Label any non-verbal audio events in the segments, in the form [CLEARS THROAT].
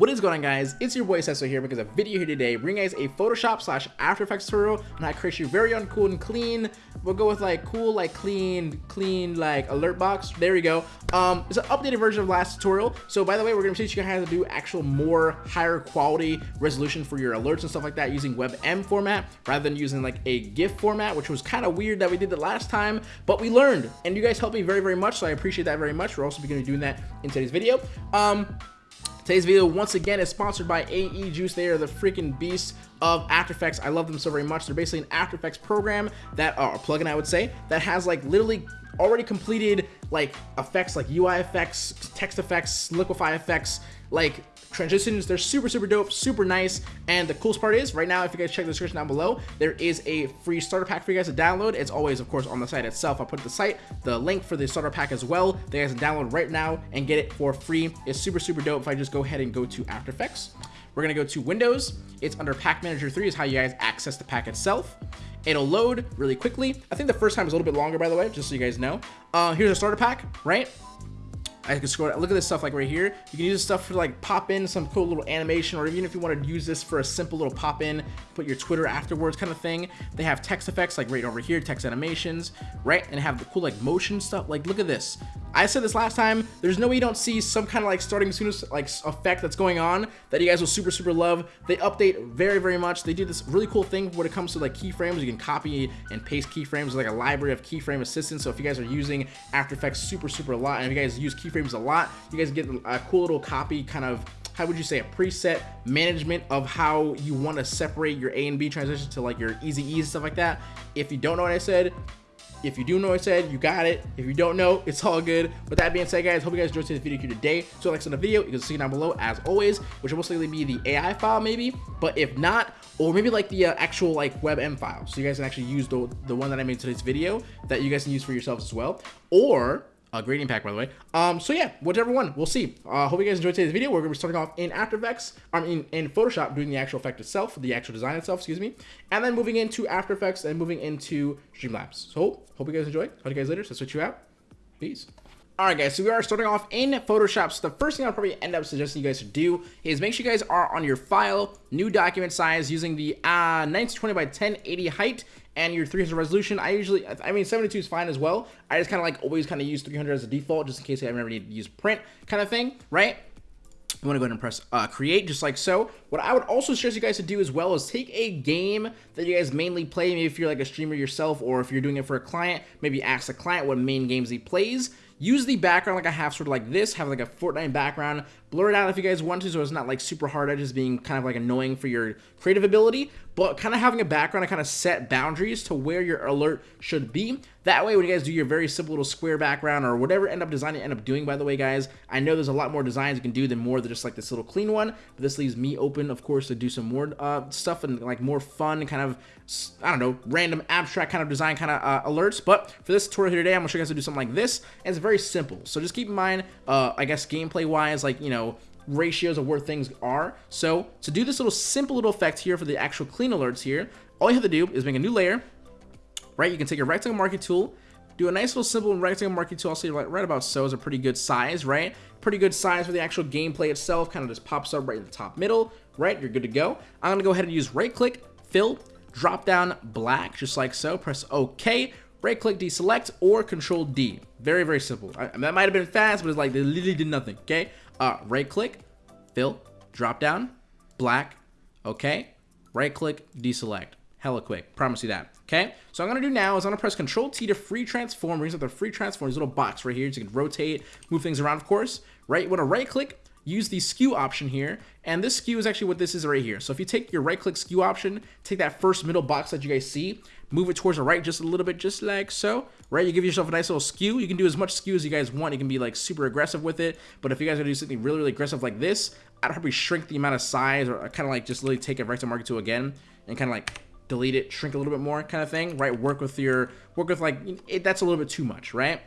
What is going on guys? It's your boy Sesso here because a video here today bringing guys a Photoshop slash After Effects tutorial on how to create your very own cool and clean. We'll go with like cool, like clean, clean, like alert box. There we go. Um, it's an updated version of last tutorial. So by the way, we're gonna teach you how to do actual more higher quality resolution for your alerts and stuff like that using WebM format rather than using like a GIF format, which was kind of weird that we did the last time, but we learned and you guys helped me very, very much. So I appreciate that very much. We're also gonna be doing that in today's video. Um, Today's video, once again, is sponsored by AE Juice. They are the freaking beasts of After Effects. I love them so very much. They're basically an After Effects program that, or uh, plugin, I would say, that has like literally already completed like effects like UI effects, text effects, liquify effects, like transitions. They're super, super dope, super nice. And the coolest part is right now, if you guys check the description down below, there is a free starter pack for you guys to download. It's always, of course, on the site itself. I'll put the site, the link for the starter pack as well. That you guys can download right now and get it for free. It's super, super dope if I just go ahead and go to After Effects. We're gonna go to Windows. It's under Pack Manager 3 is how you guys access the pack itself. It'll load really quickly. I think the first time is a little bit longer, by the way, just so you guys know. Uh, here's a starter pack, right? I can scroll. Look at this stuff like right here. You can use this stuff for like pop in some cool little animation, or even if you want to use this for a simple little pop in, put your Twitter afterwards kind of thing. They have text effects like right over here, text animations, right? And have the cool like motion stuff. Like look at this. I said this last time. There's no way you don't see some kind of like starting soon as like effect that's going on that you guys will super super love. They update very very much. They do this really cool thing when it comes to like keyframes. You can copy and paste keyframes like a library of keyframe assistance. So if you guys are using After Effects super super a lot, and if you guys use keyframes a lot. You guys get a cool little copy kind of how would you say a preset management of how you want to separate your A and B transitions to like your easy ease stuff like that. If you don't know what I said, if you do know what I said, you got it. If you don't know, it's all good. With that being said, guys, hope you guys enjoyed today's video here today. So like on the video, you can see down below as always, which will most likely be the AI file maybe. But if not, or maybe like the uh, actual like WebM file. So you guys can actually use the, the one that I made today's video that you guys can use for yourselves as well. Or a gradient pack, by the way. Um, so yeah, whichever one, we'll see. Uh, hope you guys enjoyed today's video. We're gonna be starting off in After Effects, I mean in Photoshop, doing the actual effect itself, the actual design itself, excuse me, and then moving into After Effects and moving into Streamlabs. So hope you guys enjoy. Talk to you guys later. So switch you out. Peace. Alright guys, so we are starting off in Photoshop. So the first thing I'll probably end up suggesting you guys to do is make sure you guys are on your file, new document size using the uh, 1920 by 1080 height and your 300 resolution. I usually, I mean, 72 is fine as well. I just kind of like always kind of use 300 as a default just in case I ever need to use print kind of thing, right? You want to go ahead and press uh, create just like so. What I would also suggest you guys to do as well is take a game that you guys mainly play. Maybe if you're like a streamer yourself or if you're doing it for a client, maybe ask the client what main games he plays use the background like I have sort of like this, have like a Fortnite background, blur it out if you guys want to so it's not like super hard edges being kind of like annoying for your creative ability, but kind of having a background to kind of set boundaries to where your alert should be. That way when you guys do your very simple little square background or whatever end up design you end up doing by the way guys, I know there's a lot more designs you can do than more than just like this little clean one, but this leaves me open of course to do some more uh, stuff and like more fun kind of, I don't know, random abstract kind of design kind of uh, alerts, but for this tutorial here today I'm to show you guys to do something like this, and it's very simple. So just keep in mind, uh, I guess gameplay wise, like, you know, know, ratios of where things are. So to do this little simple little effect here for the actual clean alerts here, all you have to do is make a new layer, right? You can take your rectangle marquee tool, do a nice little simple rectangle marquee tool. I'll say right, right about so is a pretty good size, right? Pretty good size for the actual gameplay itself. Kind of just pops up right in the top middle, right? You're good to go. I'm gonna go ahead and use right click, fill, drop down black, just like so. Press OK right click deselect or control D. Very, very simple. I, that might have been fast, but it's like they literally did nothing, okay? Uh, right click, fill, drop down, black, okay? Right click, deselect. Hella quick, promise you that, okay? So I'm gonna do now is I'm gonna press Control T to free transform, up the free transform, this little box right here, so you can rotate, move things around, of course, right? You wanna right click, use the skew option here, and this skew is actually what this is right here. So if you take your right click skew option, take that first middle box that you guys see, move it towards the right just a little bit, just like so, right? You give yourself a nice little skew. You can do as much skew as you guys want. You can be like super aggressive with it, but if you guys are do something really, really aggressive like this, I'd probably shrink the amount of size or uh, kind of like just literally take a rectangle marquee tool again and kind of like delete it, shrink a little bit more kind of thing, right? Work with your, work with like, it, that's a little bit too much, right?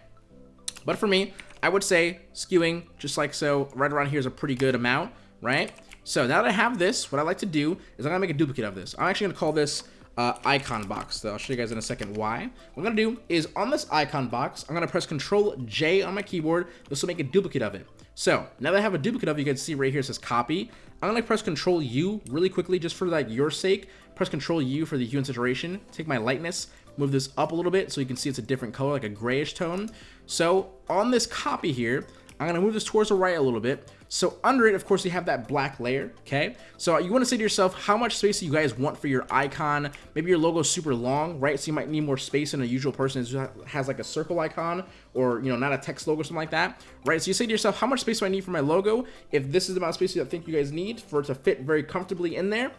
But for me, I would say skewing just like so, right around here is a pretty good amount, right? So now that I have this, what I like to do is I'm gonna make a duplicate of this. I'm actually gonna call this uh, icon box. So I'll show you guys in a second why. What I'm gonna do is on this icon box, I'm gonna press Control J on my keyboard. This will make a duplicate of it. So now that I have a duplicate of, it, you can see right here it says copy. I'm gonna press Control U really quickly, just for like your sake. Press Control U for the hue and saturation. Take my lightness, move this up a little bit so you can see it's a different color, like a grayish tone. So on this copy here, I'm gonna move this towards the right a little bit. So under it, of course, you have that black layer, okay? So you wanna say to yourself, how much space do you guys want for your icon? Maybe your logo is super long, right? So you might need more space than a usual person who has like a circle icon or, you know, not a text logo something like that, right? So you say to yourself, how much space do I need for my logo? If this is the amount of space you think you guys need for it to fit very comfortably in there,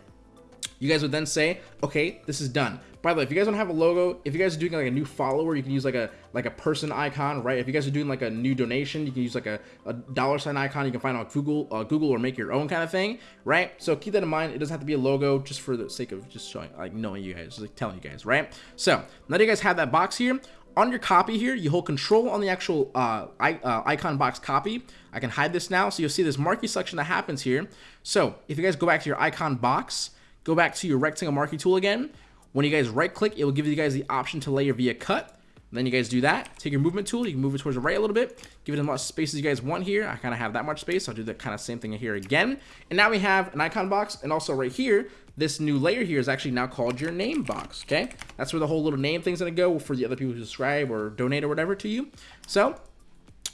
you guys would then say, okay, this is done. By the way, if you guys don't have a logo, if you guys are doing like a new follower, you can use like a like a person icon, right? If you guys are doing like a new donation, you can use like a, a dollar sign icon. You can find on Google, uh, Google, or make your own kind of thing, right? So keep that in mind. It doesn't have to be a logo, just for the sake of just showing, like knowing you guys, like telling you guys, right? So now that you guys have that box here, on your copy here, you hold control on the actual uh, uh, icon box copy. I can hide this now. So you'll see this marquee selection that happens here. So if you guys go back to your icon box, go back to your rectangle marquee tool again. When you guys right click, it will give you guys the option to layer via cut. And then you guys do that. Take your movement tool. You can move it towards the right a little bit. Give it as much space as you guys want here. I kind of have that much space. I'll do the kind of same thing here again. And now we have an icon box. And also right here, this new layer here is actually now called your name box. Okay. That's where the whole little name thing's going to go for the other people who subscribe or donate or whatever to you. So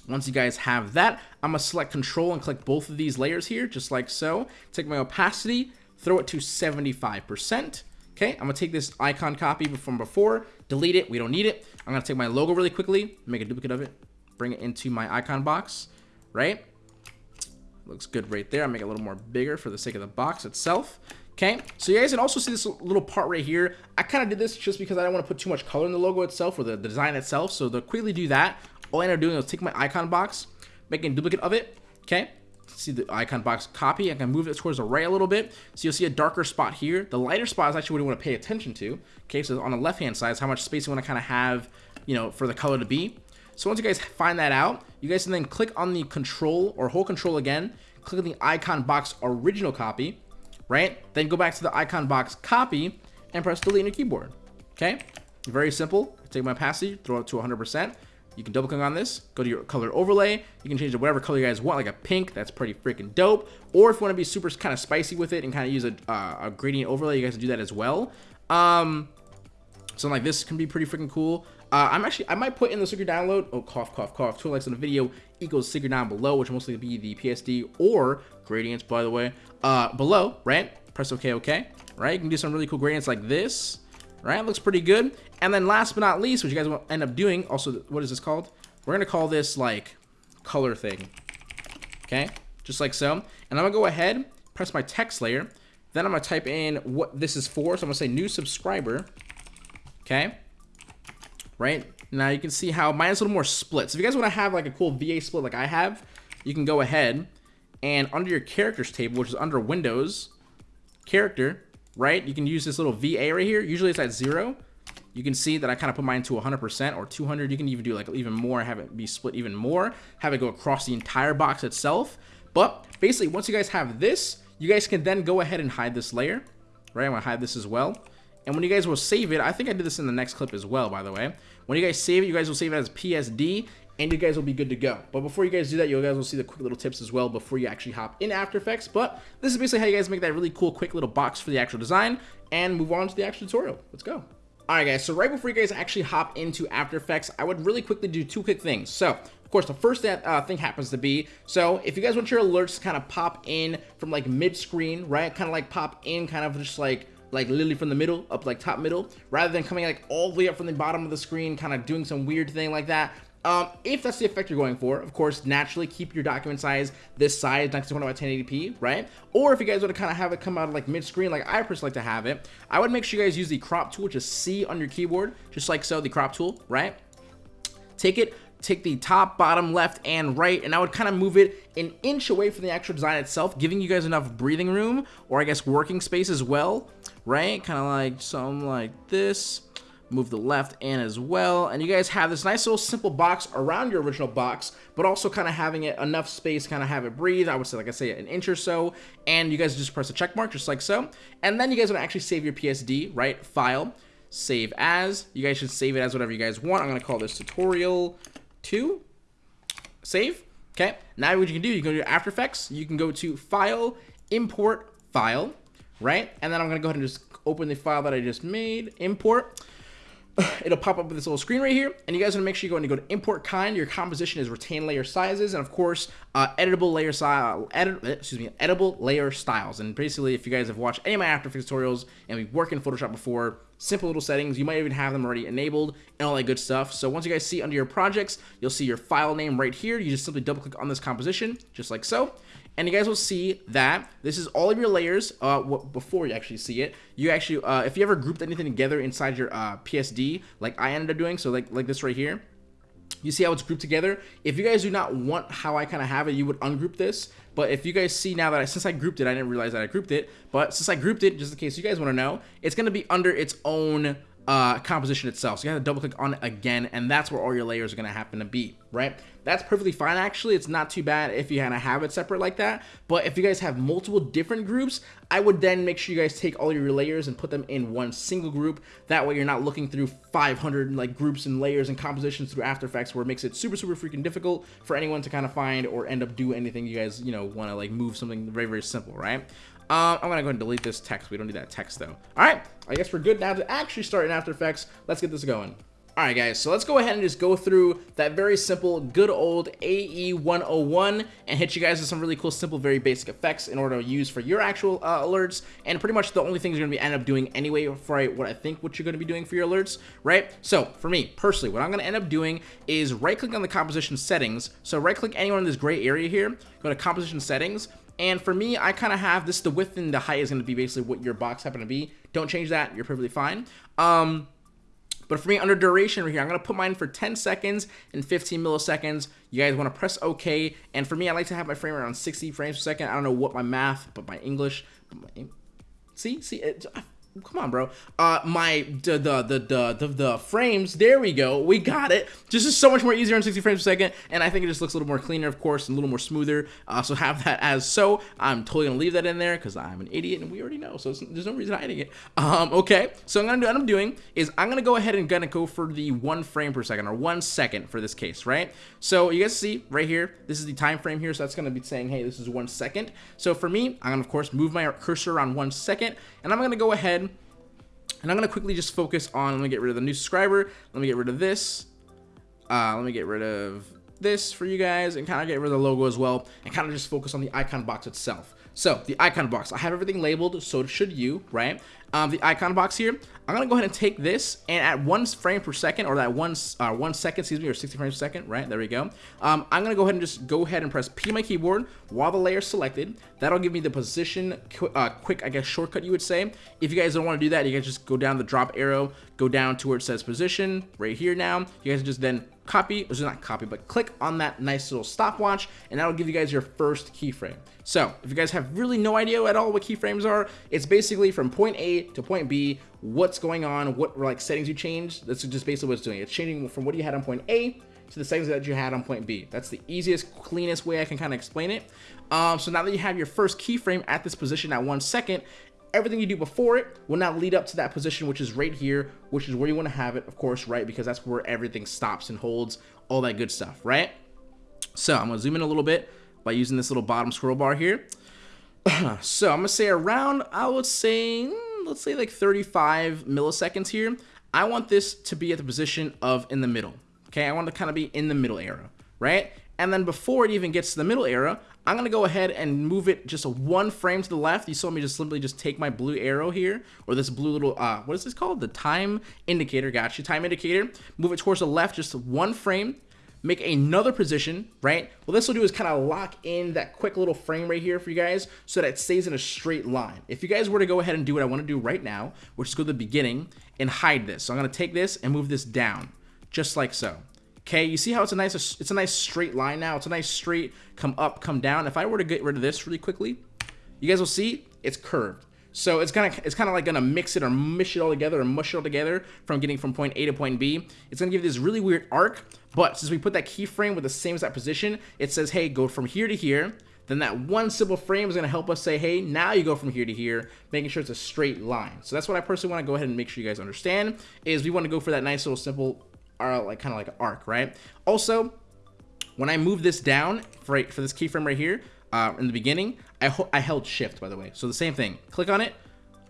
once you guys have that, I'm going to select control and click both of these layers here, just like so. Take my opacity, throw it to 75%. Okay, I'm gonna take this icon copy from before, delete it, we don't need it. I'm gonna take my logo really quickly, make a duplicate of it, bring it into my icon box, right? Looks good right there. I'll make it a little more bigger for the sake of the box itself. Okay, so you guys can also see this little part right here. I kind of did this just because I don't want to put too much color in the logo itself or the, the design itself. So to quickly do that, all I end up doing is take my icon box, making a duplicate of it, okay? See the icon box copy. I can move it towards the right a little bit. So you'll see a darker spot here. The lighter spot is actually what you want to pay attention to. Okay, so on the left-hand side is how much space you want to kind of have, you know, for the color to be. So once you guys find that out, you guys can then click on the control or hold control again, click on the icon box original copy, right? Then go back to the icon box copy and press delete on your keyboard. Okay, very simple. Take my opacity, throw it to 100%. You can double click on this, go to your color overlay. You can change it whatever color you guys want, like a pink. That's pretty freaking dope. Or if you want to be super kind of spicy with it and kind of use a, uh, a gradient overlay, you guys can do that as well. Um, something like this can be pretty freaking cool. Uh, I'm actually, I might put in the secret download. Oh, cough, cough, cough. Two likes on the video equals secret down below, which will mostly be the PSD or gradients, by the way. Uh, below, right? Press OK, OK. Right? You can do some really cool gradients like this right? Looks pretty good. And then last but not least, what you guys will end up doing, also, what is this called? We're going to call this, like, color thing. Okay? Just like so. And I'm going to go ahead, press my text layer. Then I'm going to type in what this is for. So I'm going to say new subscriber. Okay? Right? Now you can see how mine is a little more split. So if you guys want to have, like, a cool VA split like I have, you can go ahead and under your characters table, which is under Windows, character, right? You can use this little VA right here. Usually it's at zero. You can see that I kind of put mine to 100% or 200. You can even do like even more, have it be split even more, have it go across the entire box itself. But basically, once you guys have this, you guys can then go ahead and hide this layer, right? I'm gonna hide this as well. And when you guys will save it, I think I did this in the next clip as well, by the way. When you guys save it, you guys will save it as PSD, and you guys will be good to go. But before you guys do that, you guys will see the quick little tips as well before you actually hop in After Effects. But this is basically how you guys make that really cool quick little box for the actual design and move on to the actual tutorial. Let's go. Alright guys, so right before you guys actually hop into After Effects, I would really quickly do two quick things. So, of course, the first uh, thing happens to be, so if you guys want your alerts to kind of pop in from like mid-screen, right, kind of like pop in kind of just like like literally from the middle up like top middle rather than coming like all the way up from the bottom of the screen kind of doing some weird thing like that um, if that's the effect you're going for, of course, naturally keep your document size this size, 1920 by 1080p, right? Or if you guys want to kind of have it come out like mid-screen, like I personally like to have it, I would make sure you guys use the crop tool, just C on your keyboard, just like so, the crop tool, right? Take it, take the top, bottom, left, and right, and I would kind of move it an inch away from the actual design itself, giving you guys enough breathing room, or I guess working space as well, right? Kind of like something like this move the left in as well. And you guys have this nice little simple box around your original box, but also kind of having it enough space, kind of have it breathe. I would say, like I say, an inch or so. And you guys just press a check mark just like so. And then you guys want to actually save your PSD, right? File, save as. You guys should save it as whatever you guys want. I'm going to call this tutorial 2. Save. Okay, now what you can do, you go to After Effects, you can go to File, Import File, right? And then I'm gonna go ahead and just open the file that I just made, import. [SIGHS] It'll pop up with this little screen right here, and you guys want to make sure you go and go to import kind. Your composition is retain layer sizes, and of course, uh, editable layer style, edit, excuse me, editable layer styles. And basically, if you guys have watched any of my After Effects tutorials and we work in Photoshop before, simple little settings. You might even have them already enabled and all that good stuff. So once you guys see under your projects, you'll see your file name right here. You just simply double click on this composition, just like so and you guys will see that this is all of your layers uh, before you actually see it. You actually uh, if you ever grouped anything together inside your uh, PSD like I ended up doing so like like this right here you see how it's grouped together? If you guys do not want how I kind of have it you would ungroup this. But if you guys see now that I, since I grouped it I didn't realize that I grouped it. But since I grouped it just in case you guys want to know it's going to be under its own uh, composition itself. So you have to double click on it again, and that's where all your layers are to happen to be, right? That's perfectly fine, actually. It's not too bad if you kind of have it separate like that. But if you guys have multiple different groups, I would then make sure you guys take all your layers and put them in one single group. That way you're not looking through 500 like groups and layers and compositions through After Effects where it makes it super, super freaking difficult for anyone to kind of find or end up do anything you guys, you know, want to like move something very, very simple, right? Um, I'm gonna go ahead and delete this text. We don't need that text though. All right, I guess we're good now to actually start in After Effects. Let's get this going. All right, guys, so let's go ahead and just go through that very simple, good old AE 101 and hit you guys with some really cool, simple, very basic effects in order to use for your actual uh, alerts. And pretty much the only things you're going to be end up doing anyway for what I think what you're going to be doing for your alerts, right? So for me, personally, what I'm going to end up doing is right-click on the composition settings. So right-click anywhere in this gray area here, go to composition settings, and for me, I kind of have this, the width and the height is going to be basically what your box happen to be. Don't change that. You're perfectly fine. Um, but for me, under duration right here, I'm going to put mine for 10 seconds and 15 milliseconds. You guys want to press OK. And for me, I like to have my frame around 60 frames per second. I don't know what my math, but my English. See, see, it, Come on, bro. Uh, my the the the the the, frames. There we go. We got it. Just is so much more easier on 60 frames per second, and I think it just looks a little more cleaner, of course, and a little more smoother. Uh, so have that as so. I'm totally gonna leave that in there because I'm an idiot, and we already know. So there's no reason hiding it. Um, okay. So I'm gonna do what I'm doing is I'm gonna go ahead and gonna go for the one frame per second or one second for this case, right? So you guys see right here, this is the time frame here. So that's gonna be saying, hey, this is one second. So for me, I'm gonna of course move my cursor around one second, and I'm gonna go ahead and I'm going to quickly just focus on, let me get rid of the new subscriber. Let me get rid of this. Uh, let me get rid of this for you guys and kind of get rid of the logo as well and kind of just focus on the icon box itself. So the icon box, I have everything labeled, so should you, right? Um, the icon box here, I'm gonna go ahead and take this and at one frame per second, or that one uh, one second, excuse me, or 60 frames per second, right? There we go. Um, I'm gonna go ahead and just go ahead and press P on my keyboard while the layer is selected. That'll give me the position qu uh, quick, I guess, shortcut you would say. If you guys don't want to do that, you guys just go down the drop arrow, go down to where it says position right here. Now you guys just then copy, or not copy, but click on that nice little stopwatch, and that'll give you guys your first keyframe. So if you guys have really no idea at all what keyframes are, it's basically from point A to point B, what's going on, what like settings you change. That's just basically what it's doing. It's changing from what you had on point A to the settings that you had on point B. That's the easiest, cleanest way I can kind of explain it. Um, so now that you have your first keyframe at this position at one second, everything you do before it will now lead up to that position, which is right here, which is where you want to have it, of course, right? Because that's where everything stops and holds, all that good stuff, right? So I'm going to zoom in a little bit by using this little bottom scroll bar here. [CLEARS THROAT] so I'm going to say around, I would say, hmm, let's say like 35 milliseconds here. I want this to be at the position of in the middle. Okay, I want to kind of be in the middle era, right? And then before it even gets to the middle era, I'm going to go ahead and move it just one frame to the left. You saw me just simply just take my blue arrow here, or this blue little, uh, what is this called? The time indicator, got you, time indicator. Move it towards the left just one frame. Make another position, right? What this will do is kind of lock in that quick little frame right here for you guys so that it stays in a straight line. If you guys were to go ahead and do what I want to do right now, which is go to the beginning and hide this. So I'm going to take this and move this down, just like so. Okay, you see how it's a nice it's a nice straight line now. It's a nice straight come up, come down. If I were to get rid of this really quickly, you guys will see it's curved. So it's of it's kind of like gonna mix it or mush it all together or mush it all together from getting from point A to point B. It's gonna give you this really weird arc, but since we put that keyframe with the same exact position, it says, hey, go from here to here. Then that one simple frame is gonna help us say, hey, now you go from here to here, making sure it's a straight line. So that's what I personally wanna go ahead and make sure you guys understand, is we wanna go for that nice little simple are like kind of like an arc, right? Also, when I move this down for, for this keyframe right here, uh, in the beginning, I, I held shift, by the way. So the same thing, click on it,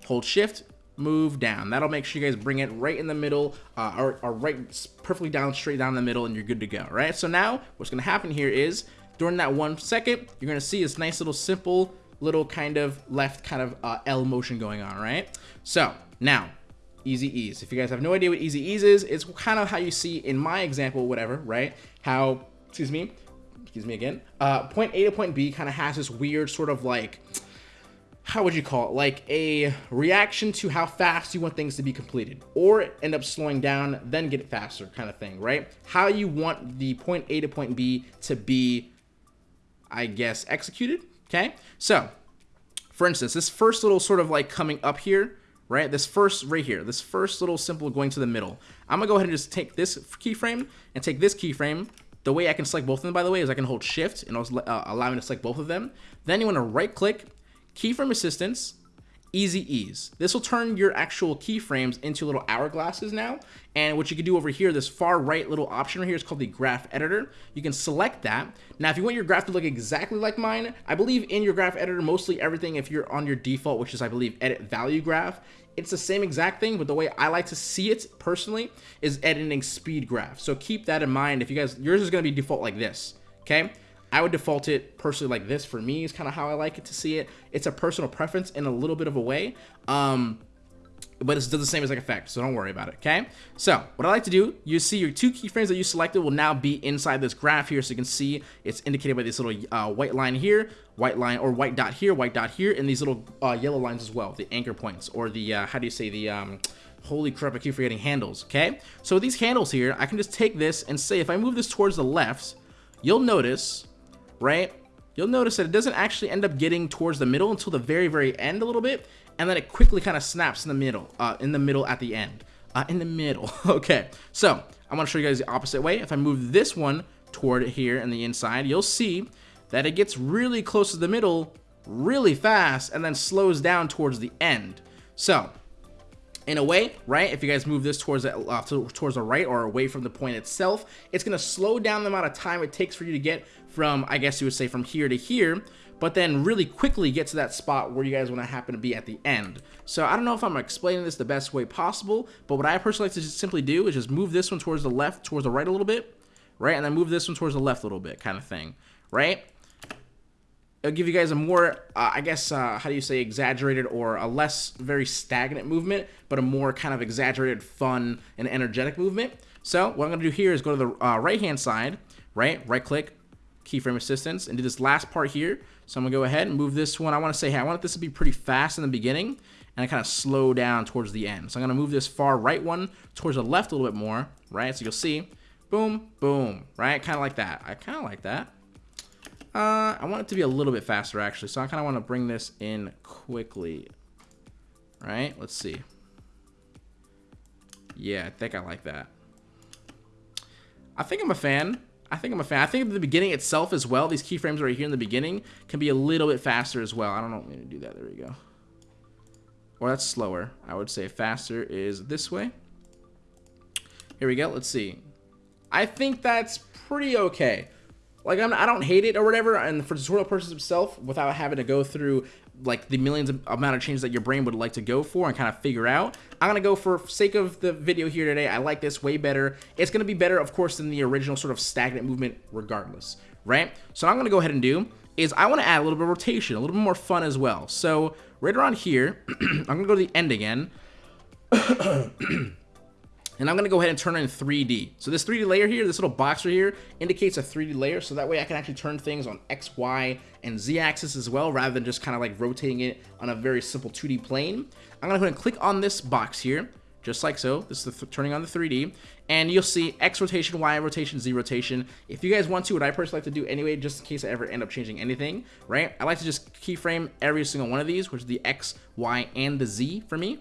hold shift, move down. That'll make sure you guys bring it right in the middle, uh, or, or right perfectly down, straight down the middle, and you're good to go, right? So now, what's gonna happen here is, during that one second, you're gonna see this nice little simple little kind of left kind of uh, L motion going on, right? So now, easy ease. If you guys have no idea what easy ease is, it's kind of how you see in my example, whatever, right? How, excuse me, excuse me again, uh, point A to point B kind of has this weird sort of like, how would you call it? Like a reaction to how fast you want things to be completed or end up slowing down, then get faster kind of thing, right? How you want the point A to point B to be, I guess, executed. Okay. So for instance, this first little sort of like coming up here, right? This first right here, this first little simple going to the middle. I'm gonna go ahead and just take this keyframe and take this keyframe. The way I can select both of them, by the way, is I can hold shift and it'll uh, allow me to select both of them. Then you wanna right click keyframe assistance, easy ease. This will turn your actual keyframes into little hourglasses now. And what you can do over here, this far right little option right here is called the graph editor. You can select that. Now, if you want your graph to look exactly like mine, I believe in your graph editor, mostly everything, if you're on your default, which is I believe edit value graph, it's the same exact thing, but the way I like to see it personally is editing speed graph. So keep that in mind. If you guys, yours is gonna be default like this, okay? I would default it personally like this for me is kind of how I like it to see it. It's a personal preference in a little bit of a way. Um, but it does the same as like effect, so don't worry about it, okay? So, what I like to do, you see your two keyframes that you selected will now be inside this graph here, so you can see it's indicated by this little uh, white line here, white line, or white dot here, white dot here, and these little uh, yellow lines as well, the anchor points, or the, uh, how do you say, the, um, holy crap, I keep forgetting handles, okay? So these handles here, I can just take this and say, if I move this towards the left, you'll notice right? You'll notice that it doesn't actually end up getting towards the middle until the very, very end a little bit, and then it quickly kind of snaps in the middle, uh, in the middle at the end. Uh, in the middle. [LAUGHS] okay, so I'm gonna show you guys the opposite way. If I move this one toward here in the inside, you'll see that it gets really close to the middle really fast and then slows down towards the end. So in a way, right? If you guys move this towards the, uh, towards the right or away from the point itself, it's going to slow down the amount of time it takes for you to get from, I guess you would say, from here to here, but then really quickly get to that spot where you guys want to happen to be at the end. So I don't know if I'm explaining this the best way possible, but what I personally like to just simply do is just move this one towards the left, towards the right a little bit, right? And then move this one towards the left a little bit kind of thing, right? It'll give you guys a more, uh, I guess, uh, how do you say, exaggerated or a less very stagnant movement, but a more kind of exaggerated, fun, and energetic movement. So what I'm going to do here is go to the uh, right-hand side, right? Right-click, keyframe assistance, and do this last part here. So I'm going to go ahead and move this one. I want to say, hey, I want this to be pretty fast in the beginning, and I kind of slow down towards the end. So I'm going to move this far right one towards the left a little bit more, right? So you'll see, boom, boom, right? Kind of like that. I kind of like that. Uh, I want it to be a little bit faster, actually. So I kind of want to bring this in quickly. Right? Let's see. Yeah, I think I like that. I think I'm a fan. I think I'm a fan. I think the beginning itself as well, these keyframes right here in the beginning, can be a little bit faster as well. I don't know. Let me do that. There we go. Or that's slower. I would say faster is this way. Here we go. Let's see. I think that's pretty okay like I'm, I don't hate it or whatever, and for the tutorial purposes itself, without having to go through like the millions of amount of changes that your brain would like to go for and kind of figure out. I'm gonna go for sake of the video here today. I like this way better. It's gonna be better, of course, than the original sort of stagnant movement, regardless, right? So I'm gonna go ahead and do is I want to add a little bit of rotation, a little bit more fun as well. So right around here, [CLEARS THROAT] I'm gonna go to the end again. [CLEARS THROAT] And I'm going to go ahead and turn it in 3D. So this 3D layer here, this little box right here, indicates a 3D layer. So that way I can actually turn things on X, Y, and Z axis as well, rather than just kind of like rotating it on a very simple 2D plane. I'm going to go ahead and click on this box here, just like so. This is the turning on the 3D. And you'll see X rotation, Y rotation, Z rotation. If you guys want to, what I personally like to do anyway, just in case I ever end up changing anything, right? I like to just keyframe every single one of these, which is the X, Y, and the Z for me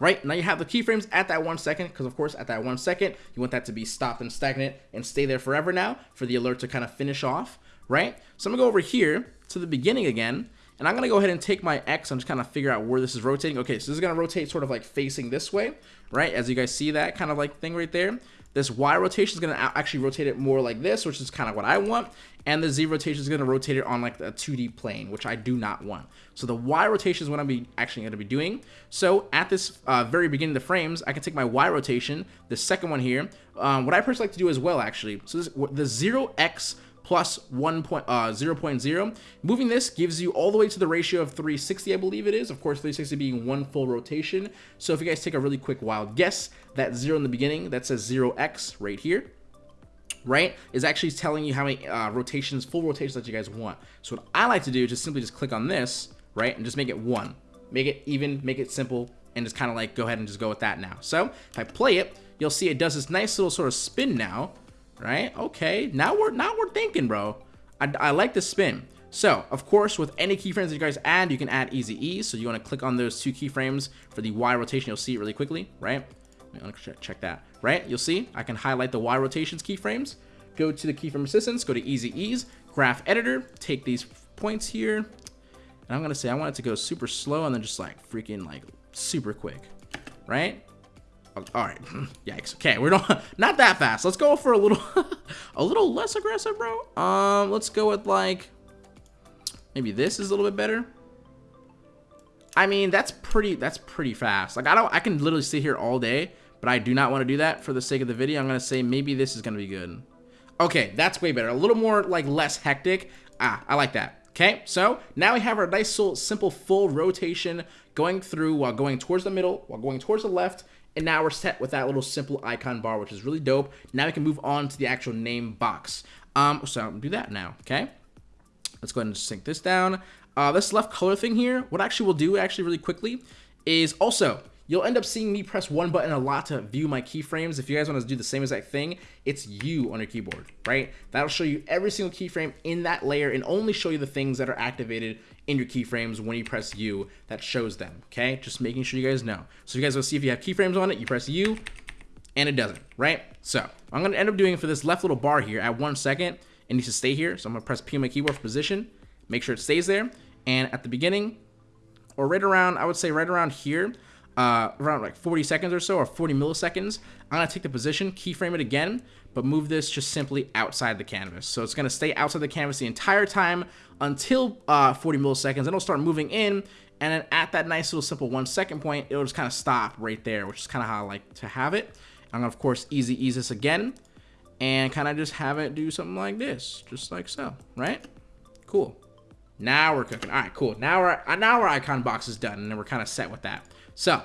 right? Now you have the keyframes at that one second, because of course at that one second, you want that to be stopped and stagnant and stay there forever now for the alert to kind of finish off, right? So I'm gonna go over here to the beginning again, and I'm gonna go ahead and take my X and just kind of figure out where this is rotating. Okay, so this is gonna rotate sort of like facing this way, right? As you guys see that kind of like thing right there. This Y rotation is going to actually rotate it more like this, which is kind of what I want. And the Z rotation is going to rotate it on like a 2D plane, which I do not want. So the Y rotation is what I'm be actually going to be doing. So at this uh, very beginning of the frames, I can take my Y rotation, the second one here. Um, what I personally like to do as well, actually. So this, the 0x plus 1 point, uh, 0.0. Moving this gives you all the way to the ratio of 360, I believe it is. Of course, 360 being one full rotation. So if you guys take a really quick wild guess, that 0 in the beginning, that says 0x right here, right, is actually telling you how many uh, rotations, full rotations that you guys want. So what I like to do is just simply just click on this, right, and just make it 1. Make it even, make it simple, and just kind of like go ahead and just go with that now. So if I play it, you'll see it does this nice little sort of spin now, right? Okay, now we're now we're thinking, bro. I, I like the spin. So, of course, with any keyframes that you guys add, you can add easy ease. So you want to click on those two keyframes for the Y rotation. You'll see it really quickly, right? Check that, right? You'll see I can highlight the Y rotations keyframes. Go to the keyframe assistance, go to easy ease, graph editor, take these points here. And I'm going to say I want it to go super slow and then just like freaking like super quick, right? All right. [CLEARS THROAT] Yikes. Okay, we're not [LAUGHS] not that fast. Let's go for a little [LAUGHS] a little less aggressive, bro. Um, let's go with like maybe this is a little bit better. I mean, that's pretty that's pretty fast. Like I don't I can literally sit here all day, but I do not want to do that for the sake of the video. I'm to say maybe this is to be good. Okay, that's way better. A little more like less hectic. Ah, I like that. Okay, so now we have our nice simple full rotation going through while going towards the middle, while going towards the left, and now we're set with that little simple icon bar, which is really dope. Now we can move on to the actual name box. Um, so I'm do that now, okay? Let's go ahead and sync this down. Uh, this left color thing here, what actually we'll do actually really quickly is also You'll end up seeing me press one button a lot to view my keyframes. If you guys want to do the same exact thing, it's U on your keyboard, right? That'll show you every single keyframe in that layer and only show you the things that are activated in your keyframes when you press U that shows them, okay? Just making sure you guys know. So you guys will see if you have keyframes on it, you press U, and it doesn't, right? So I'm gonna end up doing for this left little bar here at one second, it needs to stay here. So I'm gonna press P on my keyboard for position, make sure it stays there. And at the beginning, or right around, I would say right around here, uh, around like 40 seconds or so, or 40 milliseconds, I'm gonna take the position, keyframe it again, but move this just simply outside the canvas. So it's gonna stay outside the canvas the entire time until uh, 40 milliseconds, and it'll start moving in, and then at that nice little simple one second point, it'll just kind of stop right there, which is kind of how I like to have it. I'm gonna, of course, easy ease this again, and kind of just have it do something like this, just like so, right? Cool. Now we're cooking. All right, cool. Now our now our icon box is done, and then we're kind of set with that. So,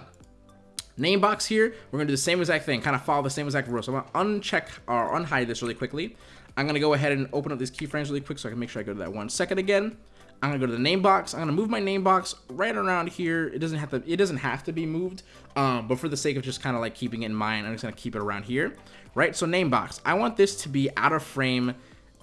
name box here, we're to do the same exact thing, kind of follow the same exact rules. So I'm to uncheck or unhide this really quickly. I'm to go ahead and open up these keyframes really quick so I can make sure I go to that one second again. I'm gonna go to the name box. I'm gonna move my name box right around here. It doesn't have to. It doesn't have to be moved, um, but for the sake of just kind of like keeping it in mind, I'm just gonna keep it around here, right? So name box. I want this to be out of frame,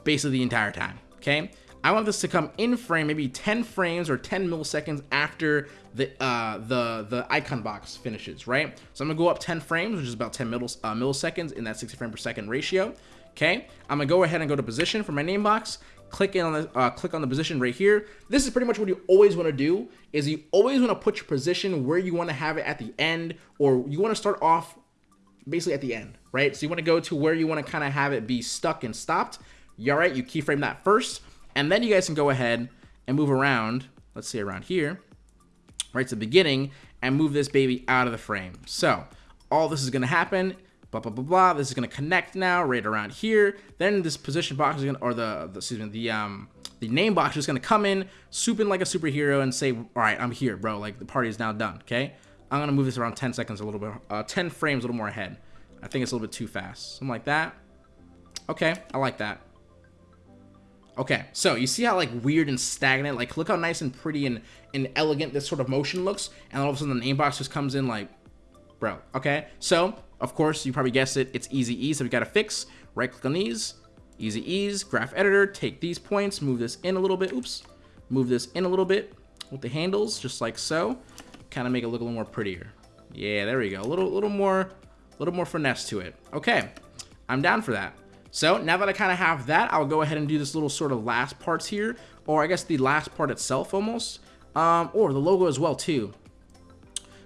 basically the entire time. Okay. I want this to come in frame, maybe 10 frames or 10 milliseconds after the uh, the the icon box finishes, right? So I'm gonna go up 10 frames, which is about 10 millis, uh, milliseconds in that 60 frame per second ratio. Okay, I'm gonna go ahead and go to position for my name box. Click on the uh, click on the position right here. This is pretty much what you always want to do. Is you always want to put your position where you want to have it at the end, or you want to start off basically at the end, right? So you want to go to where you want to kind of have it be stuck and stopped. You all right? You keyframe that first. And then you guys can go ahead and move around, let's say around here, right to the beginning, and move this baby out of the frame. So all this is going to happen, blah, blah, blah, blah. This is going to connect now right around here. Then this position box is going to, or the, the, excuse me, the, um, the name box is going to come in, swoop in like a superhero and say, all right, I'm here, bro. Like the party is now done. Okay. I'm going to move this around 10 seconds a little bit, uh, 10 frames a little more ahead. I think it's a little bit too fast. Something like that. Okay. I like that. Okay, so you see how like weird and stagnant, like look how nice and pretty and, and elegant this sort of motion looks, and all of a sudden the name box just comes in like, bro, okay? So, of course, you probably guessed it, it's easy ease, so we gotta fix, right click on these, easy ease, graph editor, take these points, move this in a little bit, oops, move this in a little bit with the handles, just like so, kind of make it look a little more prettier. Yeah, there we go, a little, little more, a little more finesse to it. Okay, I'm down for that. So now that I kind of have that, I'll go ahead and do this little sort of last parts here, or I guess the last part itself almost, um, or the logo as well too.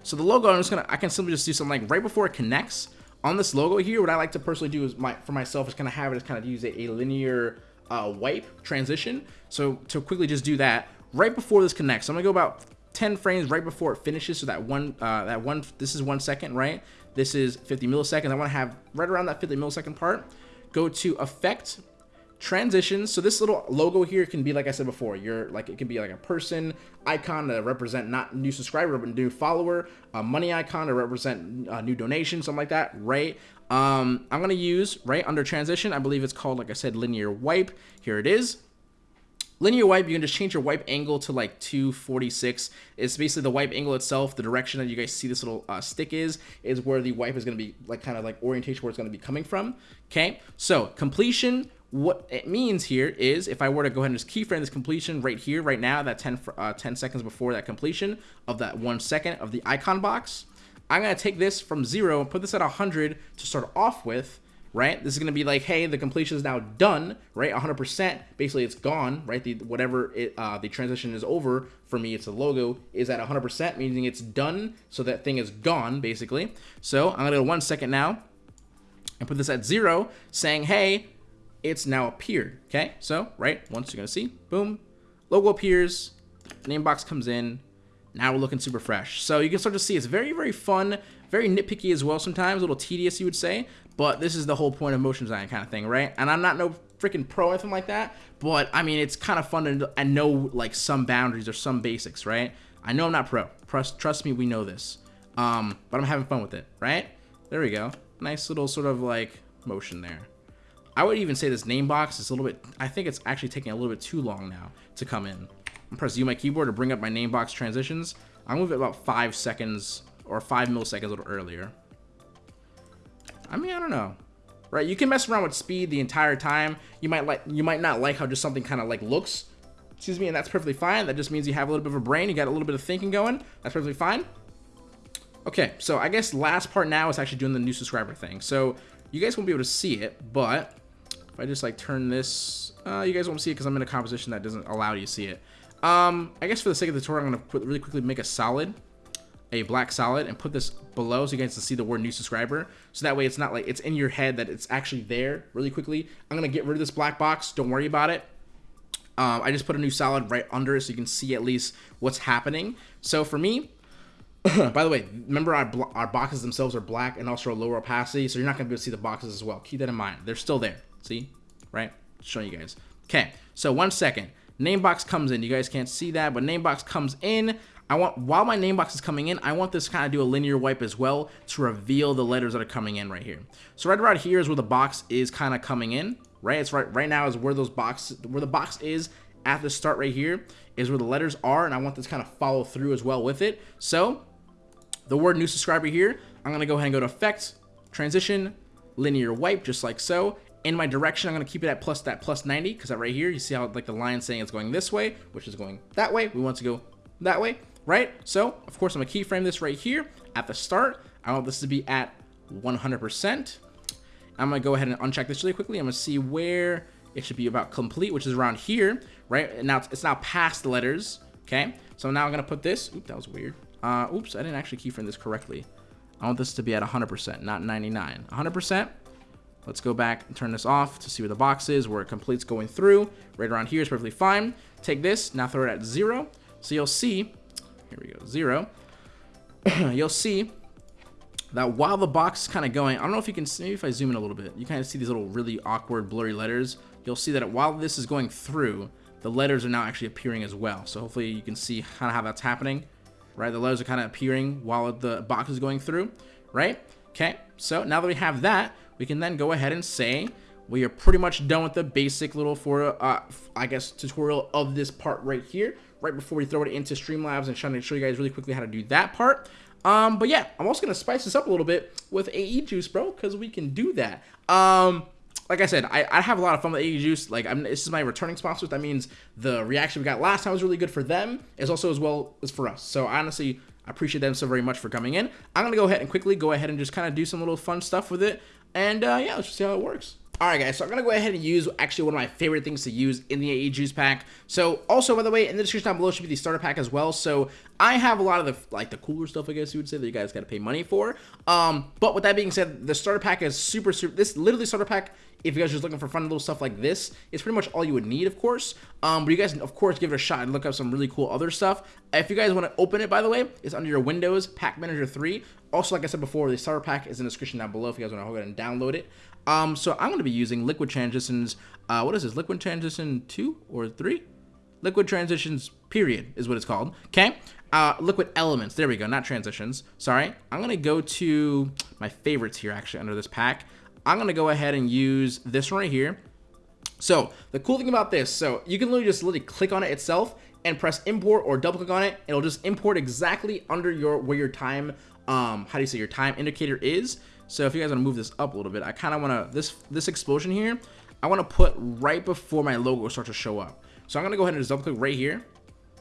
So the logo, I'm just gonna, I can simply just do something like right before it connects on this logo here, what I like to personally do is my for myself is kind of have it is kind of use a, a linear uh, wipe transition. So to quickly just do that right before this connects, I'm gonna go about 10 frames right before it finishes. So that one, uh, that one, this is one second, right? This is 50 milliseconds. I want to have right around that 50 millisecond part. Go to effect transitions. So this little logo here can be like i said before you're like it could be like a person icon to represent not new subscriber but new follower a money icon to represent a new donation something like that right? Um i'm gonna use right under transition i believe it's called like i said linear wipe. Here it is Linear wipe, you can just change your wipe angle to like 246. It's basically the wipe angle itself. The direction that you guys see this little uh, stick is, is where the wipe is going to be like kind of like orientation where it's going to be coming from. Okay, so completion, what it means here is if I were to go ahead and just keyframe this completion right here, right now, that 10, uh, 10 seconds before that completion of that one second of the icon box, I'm going to take this from zero and put this at 100 to start off with right? This is going to be like, hey, the completion is now done, right? 100%. Basically, it's gone, right? The whatever it, uh, the transition is over for me, it's a logo is at 100%, meaning it's done. So that thing is gone, basically. So I'm going to go one second now and put this at zero, saying, hey, it's now appeared. Okay, so right once you're gonna see, boom, logo appears, name box comes in. Now we're looking super fresh. So you can start to see it's very, very fun, very nitpicky as well sometimes, a little tedious you would say, but this is the whole point of motion design kind of thing, right? And I'm not no freaking pro or anything like that, but I mean, it's kind of fun to and know like some boundaries or some basics, right? I know I'm not pro. Trust, trust me, we know this. Um, but I'm having fun with it, right? There we go. Nice little sort of like motion there. I would even say this name box is a little bit, I think it's actually taking a little bit too long now to come in. I'm pressing U my keyboard to bring up my name box transitions. I'll move it about five seconds or five milliseconds a little earlier. I mean, I don't know. Right, you can mess around with speed the entire time. You might like, you might not like how just something kind of like looks. Excuse me, and that's perfectly fine. That just means you have a little bit of a brain. You got a little bit of thinking going. That's perfectly fine. Okay, so I guess last part now is actually doing the new subscriber thing. So you guys won't be able to see it, but if I just like turn this, uh, you guys won't see it because I'm in a composition that doesn't allow you to see it. Um, I guess for the sake of the tutorial, I'm going to put really quickly make a solid, a black solid, and put this below so you guys can see the word new subscriber. So that way it's not like it's in your head that it's actually there really quickly. I'm going to get rid of this black box. Don't worry about it. Um, I just put a new solid right under it so you can see at least what's happening. So for me, [COUGHS] by the way, remember our, our boxes themselves are black and also a lower opacity, so you're not going to be able to see the boxes as well. Keep that in mind. They're still there. See? Right? Showing you guys. Okay, so one second. Name box comes in. You guys can't see that, but name box comes in. I want, while my name box is coming in, I want this kind of do a linear wipe as well to reveal the letters that are coming in right here. So right around here is where the box is kind of coming in, right? It's right, right now is where those boxes, where the box is at the start right here is where the letters are, and I want this kind of follow through as well with it. So the word new subscriber here, I'm going to go ahead and go to effect, transition, linear wipe, just like so. In my direction, I'm going to keep it at plus that plus 90 because right here, you see how like the line saying it's going this way, which is going that way. We want to go that way, right? So, of course, I'm going to keyframe this right here at the start. I want this to be at 100%. I'm going to go ahead and uncheck this really quickly. I'm going to see where it should be about complete, which is around here, right? And now it's, it's now past the letters, okay? So now I'm going to put this, oop, that was weird. Uh, oops, I didn't actually keyframe this correctly. I want this to be at 100%, not 99. 100%. Let's go back and turn this off to see where the box is, where it completes going through. Right around here is perfectly fine. Take this, now throw it at zero. So you'll see, here we go, zero. [COUGHS] you'll see that while the box is kind of going, I don't know if you can see, maybe if I zoom in a little bit, you kind of see these little really awkward blurry letters. You'll see that while this is going through, the letters are now actually appearing as well. So hopefully you can see kind of how that's happening right? The letters are kind of appearing while the box is going through, right? Okay, so now that we have that, we can then go ahead and say we are pretty much done with the basic little for, uh, I guess, tutorial of this part right here, right before we throw it into Streamlabs and trying to show you guys really quickly how to do that part. Um, but yeah, I'm also going to spice this up a little bit with AE Juice, bro, because we can do that. Um, like I said, I, I have a lot of fun with AE Juice. Like, I'm, this is my returning sponsor. That means the reaction we got last time was really good for them, as also as well as for us. So honestly, I appreciate them so very much for coming in. I'm gonna go ahead and quickly go ahead and just kind of do some little fun stuff with it, and uh, yeah, let's just see how it works. Alright guys, so I'm going to go ahead and use actually one of my favorite things to use in the AE Juice Pack. So also, by the way, in the description down below should be the starter pack as well. So I have a lot of the, like the cooler stuff, I guess you would say, that you guys got to pay money for. Um, but with that being said, the starter pack is super, super, this literally starter pack, if you guys are just looking for fun little stuff like this, it's pretty much all you would need, of course. Um, but you guys, of course, give it a shot and look up some really cool other stuff. If you guys want to open it, by the way, it's under your Windows Pack Manager 3. Also, like I said before, the starter pack is in the description down below if you guys want to go ahead and download it. Um, so I'm going to be using Liquid Transitions, uh, what is this, Liquid Transition 2 or 3? Liquid Transitions, period, is what it's called, okay? Uh, liquid Elements, there we go, not Transitions, sorry. I'm going to go to my favorites here, actually, under this pack. I'm going to go ahead and use this right here. So, the cool thing about this, so you can literally just literally click on it itself and press import or double click on it. It'll just import exactly under your, where your time, um, how do you say, your time indicator is. So if you guys want to move this up a little bit, I kind of want to, this this explosion here, I want to put right before my logo starts to show up. So I'm going to go ahead and just double click right here.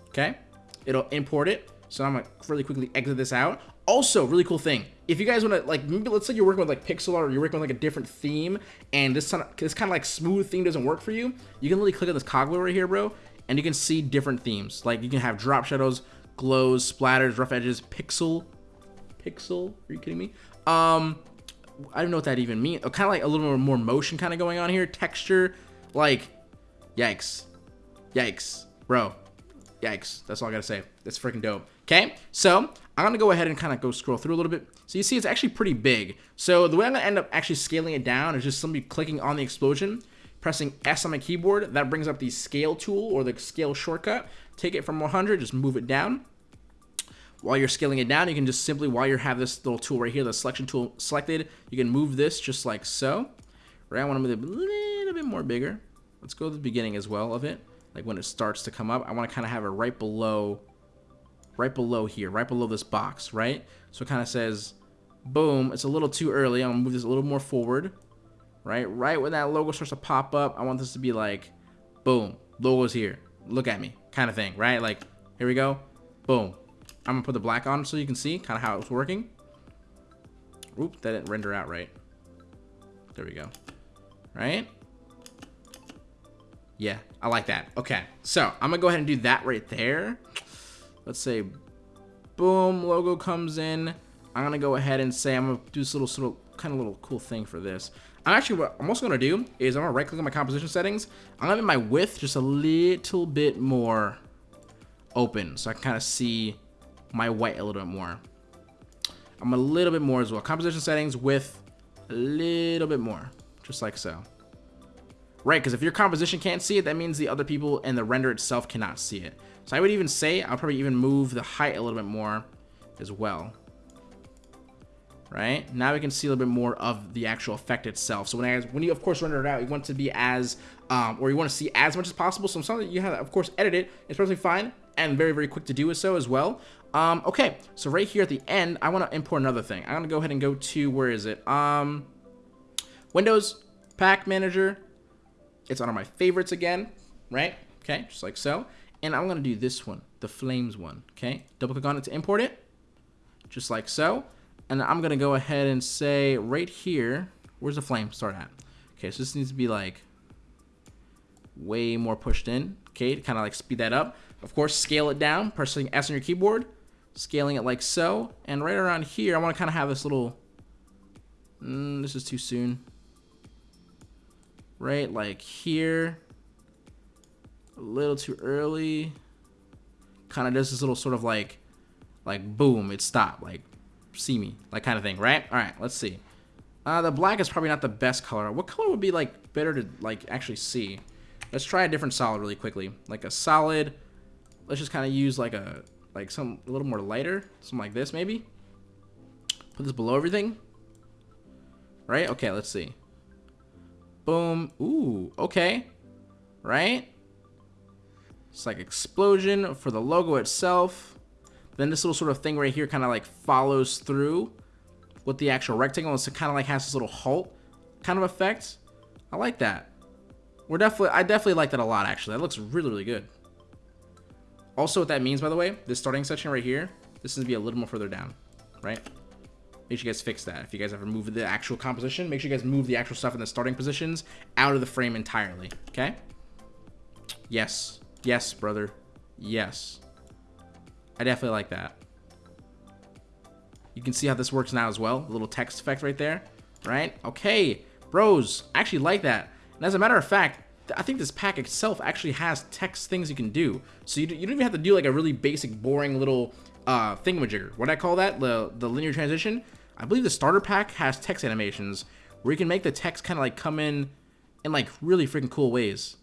Okay. It'll import it. So I'm going to really quickly exit this out. Also, really cool thing. If you guys want to, like, maybe let's say you're working with, like, pixel art or you're working with, like, a different theme, and this, kind of this kind of, like, smooth theme doesn't work for you, you can literally click on this cogwheel right here, bro, and you can see different themes. Like, you can have drop shadows, glows, splatters, rough edges, pixel, pixel, are you kidding me? Um, I don't know what that even means. Kind of like a little more motion kind of going on here. Texture, like, yikes. Yikes. Bro, yikes. That's all I gotta say. That's freaking dope. Okay, so I'm gonna go ahead and kind of go scroll through a little bit. So you see it's actually pretty big. So the way I'm gonna end up actually scaling it down is just simply clicking on the explosion, pressing S on my keyboard. That brings up the scale tool or the scale shortcut. Take it from 100, just move it down while you're scaling it down, you can just simply, while you have this little tool right here, the selection tool selected, you can move this just like so. Right, I want to move it a little bit more bigger. Let's go to the beginning as well of it. Like when it starts to come up, I want to kind of have it right below, right below here, right below this box, right? So it kind of says, boom, it's a little too early. I'm going to move this a little more forward, right? Right when that logo starts to pop up, I want this to be like, boom, logo's here. Look at me, kind of thing, right? Like, here we go, boom, I'm gonna put the black on so you can see kind of how it's working. Oop, that didn't render out right. There we go. Right? Yeah, I like that. Okay, so I'm gonna go ahead and do that right there. Let's say, boom, logo comes in. I'm gonna go ahead and say I'm gonna do this little of kind of little cool thing for this. I'm actually what I'm also gonna do is I'm gonna right click on my composition settings. I'm gonna make my width just a little bit more open so I can kind of see my white a little bit more. I'm a little bit more as well. Composition settings with a little bit more, just like so. Right, because if your composition can't see it, that means the other people and the render itself cannot see it. So I would even say, I'll probably even move the height a little bit more as well. Right, now we can see a little bit more of the actual effect itself. So when, I, when you, of course, render it out, you want to be as, um, or you want to see as much as possible. So something you have, of course, edit it. It's perfectly fine and very, very quick to do so as well. Um, okay, so right here at the end, I want to import another thing. I'm going to go ahead and go to, where is it? Um, Windows, Pack Manager. It's one of my favorites again, right? Okay, just like so. And I'm to do this one, the Flames one, okay? Double click on it to import it, just like so. And I'm to go ahead and say right here, where's the flame start at? Okay, so this needs to be like way more pushed in, okay, to kind of like speed that up. Of course, scale it down, pressing S on your keyboard, scaling it like so. And right around here, I want to kind of have this little, mm, this is too soon. Right, like here, a little too early. Kind of does this little sort of like, like boom, it stopped, like see me, like kind of thing, right? All right, let's see. Uh, the black is probably not the best color. What color would be like better to like actually see? Let's try a different solid really quickly. Like a solid, let's just kind of use like a like some a little more lighter, something like this maybe. Put this below everything. Right? Okay, let's see. Boom. Ooh, okay. Right? It's like explosion for the logo itself. Then this little sort of thing right here kind of like follows through with the actual rectangle. So it kind of like has this little halt kind of effect. I like that. We're definitely, I definitely like that a lot actually. That looks really, really good. Also, what that means, by the way, this starting section right here, this is to be a little more further down, right? Make sure you guys fix that. If you guys ever move the actual composition, make sure you guys move the actual stuff in the starting positions out of the frame entirely, okay? Yes. Yes, brother. Yes. I definitely like that. You can see how this works now as well. A little text effect right there, right? Okay, bros, I actually like that. And as a matter of fact, I think this pack itself actually has text things you can do. So you, you don't even have to do like a really basic, boring little uh, thingamajigger. What I call that, the, the linear transition. I believe the starter pack has text animations where you can make the text kind of like come in in like really freaking cool ways.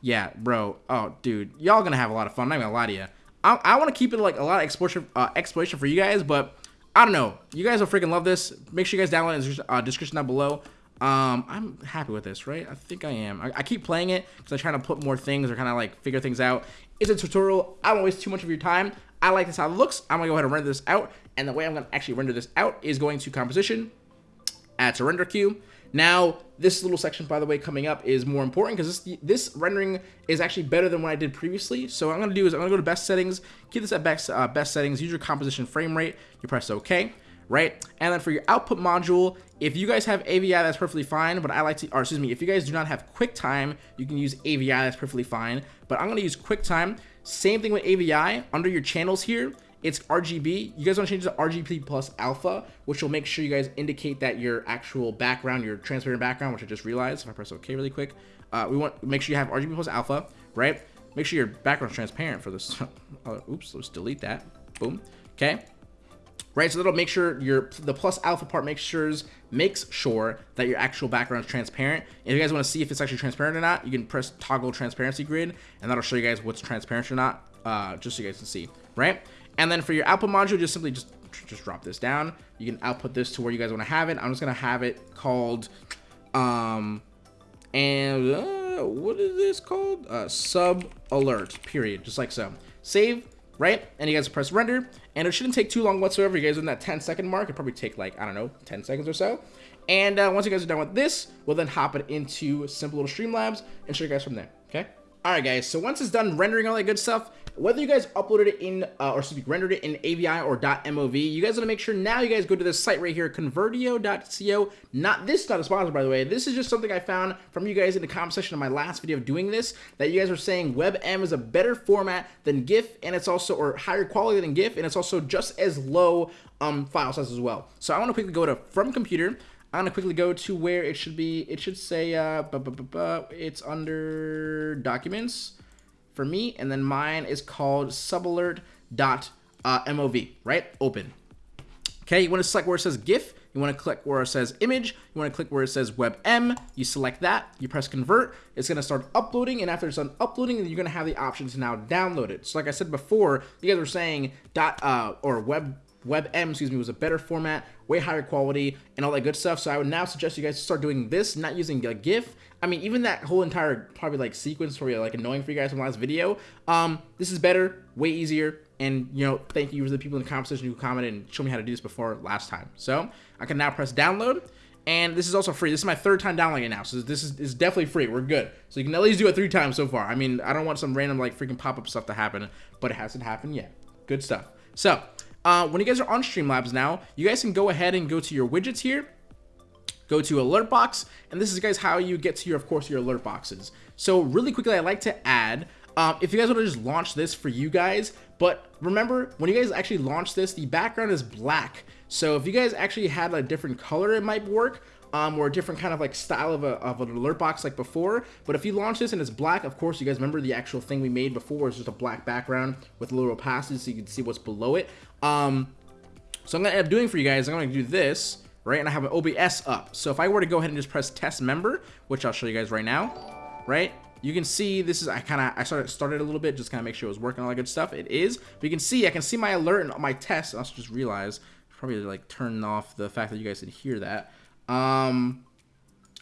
Yeah, bro. Oh, dude. Y'all gonna have a lot of fun. I'm not gonna lie to you. I, I want to keep it like a lot of exploration, uh, exploration for you guys, but I don't know. You guys will freaking love this. Make sure you guys download in the uh, description down below. Um, I'm happy with this, right? I think I am. I, I keep playing it because I'm trying to put more things or kind of like figure things out. It's a tutorial. I don't waste too much of your time. I like this how it looks. I'm gonna go ahead and render this out. And the way I'm gonna actually render this out is going to composition, add to render queue. Now, this little section, by the way, coming up is more important because this this rendering is actually better than what I did previously. So what I'm going to do is I'm going to go to best settings, keep this at best, uh, best settings, use your composition frame rate, you press OK, right? And then for your output module, if you guys have AVI, that's perfectly fine, but I like to, or excuse me, if you guys do not have QuickTime, you can use AVI, that's perfectly fine, but I'm going to use QuickTime. Same thing with AVI, under your channels here, it's RGB. You guys want to change to RGB plus alpha, which will make sure you guys indicate that your actual background, your transparent background, which I just realized, if I press OK really quick, uh, we want make sure you have RGB plus alpha, right? Make sure your background's transparent for this. [LAUGHS] oh, oops, let's delete that. Boom. Okay. Right, so that'll make sure your the plus alpha part makes sure makes sure that your actual background is transparent. If you guys want to see if it's actually transparent or not, you can press toggle transparency grid, and that'll show you guys what's transparent or not, uh, just so you guys can see. Right. And then for your output module, just simply just just drop this down. You can output this to where you guys want to have it. I'm just gonna have it called, um, and uh, what is this called? Uh, sub alert. Period. Just like so. Save. Right, and you guys press render, and it shouldn't take too long whatsoever. You guys in that 10 second mark, it probably take like I don't know 10 seconds or so. And uh, once you guys are done with this, we'll then hop it into simple little Streamlabs and show you guys from there. Okay. Alright guys, so once it's done rendering all that good stuff, whether you guys uploaded it in, uh, or speak, rendered it in AVI or .mov, you guys want to make sure now you guys go to this site right here, convertio.co. Not this, not a sponsor by the way. This is just something I found from you guys in the comment section of my last video of doing this, that you guys were saying WebM is a better format than GIF, and it's also, or higher quality than GIF, and it's also just as low um, file size as well. So I want to quickly go to From Computer, I'm gonna quickly go to where it should be. It should say uh, bu -bu -bu it's under documents for me, and then mine is called subalert.mov, uh, MOV, right? Open. Okay, you want to select where it says GIF. You want to click where it says image. You want to click where it says WebM. You select that. You press convert. It's to start uploading. And after it's done uploading, you're to have the option to now download it. So like I said before, you guys were saying dot uh, or web WebM, excuse me, was a better format, way higher quality, and all that good stuff. So I would now suggest you guys start doing this, not using a GIF. I mean, even that whole entire probably like sequence for you, like annoying for you guys from last video. Um, this is better, way easier, and you know, thank you to the people in the comment section who commented and showed me how to do this before last time. So I can now press download. And this is also free. This is my third time downloading it now, so this is, is definitely free. We're good. So you can at least do it three times so far. I mean, I don't want some random like freaking pop-up stuff to happen, but it hasn't happened yet. Good stuff. So uh, when you guys are on Streamlabs now, you guys can go ahead and go to your widgets here, go to alert box, and this is guys how you get to your, of course, your alert boxes. So really quickly, I like to add, um, if you guys want to just launch this for you guys, but remember, when you guys actually launch this, the background is black. So if you guys actually had a different color, it might work um, or a different kind of like style of, a, of an alert box like before. But if you launch this and it's black, of course, you guys remember the actual thing we made before is just a black background with a little opacity so you can see what's below it. Um, so I'm to end up doing for you guys, I'm to do this, right? And I have an OBS up. So if I were to go ahead and just press test member, which I'll show you guys right now, right? You can see this is, I kind of, I started, started a little bit, just kind of make sure it was working, all that good stuff. It is, but you can see, I can see my alert and my test. I also just realized, probably like turn off the fact that you guys did hear that um,